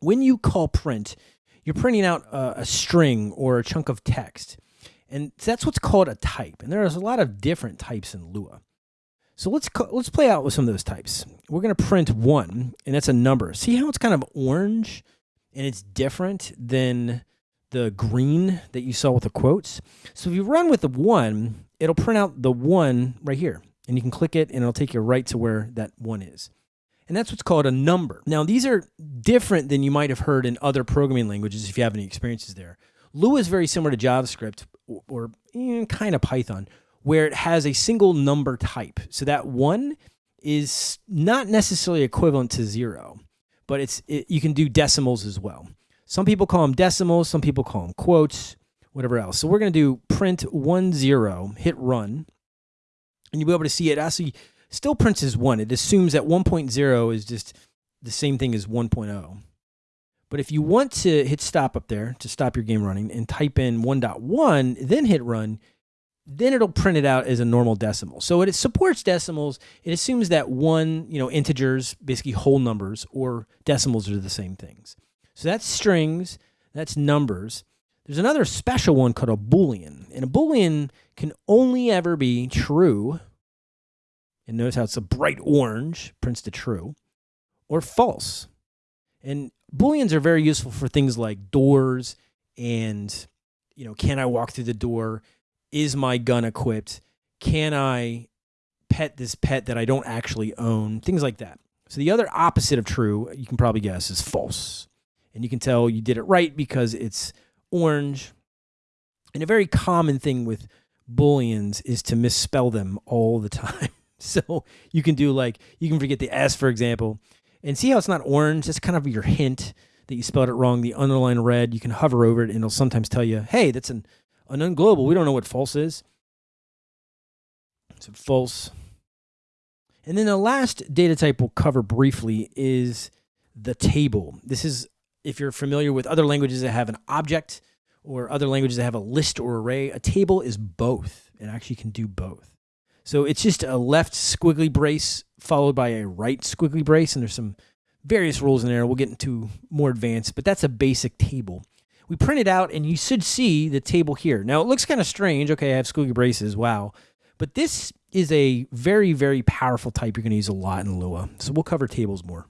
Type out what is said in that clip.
when you call print, you're printing out a, a string or a chunk of text. And that's what's called a type. And there's a lot of different types in Lua. So let's let's play out with some of those types. We're going to print one, and that's a number. See how it's kind of orange, and it's different than the green that you saw with the quotes. So if you run with the one, it'll print out the one right here, and you can click it, and it'll take you right to where that one is. And that's what's called a number. Now these are different than you might have heard in other programming languages if you have any experiences there. Lua is very similar to JavaScript or, or eh, kind of Python where it has a single number type. So that one is not necessarily equivalent to zero, but it's it, you can do decimals as well. Some people call them decimals, some people call them quotes, whatever else. So we're going to do print one zero, hit run, and you'll be able to see it actually still prints as one. It assumes that 1.0 is just the same thing as 1.0. But if you want to hit stop up there to stop your game running and type in 1.1, then hit run, then it'll print it out as a normal decimal. So it supports decimals. It assumes that one, you know, integers, basically whole numbers, or decimals are the same things. So that's strings, that's numbers. There's another special one called a Boolean. And a Boolean can only ever be true. And notice how it's a bright orange, prints to true, or false. And Booleans are very useful for things like doors and, you know, can I walk through the door? is my gun equipped? Can I pet this pet that I don't actually own? Things like that. So the other opposite of true, you can probably guess, is false. And you can tell you did it right because it's orange. And a very common thing with booleans is to misspell them all the time. so you can do like, you can forget the S, for example, and see how it's not orange? That's kind of your hint that you spelled it wrong. The underline red, you can hover over it and it'll sometimes tell you, hey, that's an an unglobal, we don't know what false is. So false. And then the last data type we'll cover briefly is the table. This is, if you're familiar with other languages that have an object or other languages that have a list or array, a table is both. It actually can do both. So it's just a left squiggly brace followed by a right squiggly brace, and there's some various rules in there. We'll get into more advanced, but that's a basic table we print it out and you should see the table here. Now it looks kind of strange. Okay, I have squiggly braces. Wow. But this is a very, very powerful type you're going to use a lot in Lua. So we'll cover tables more.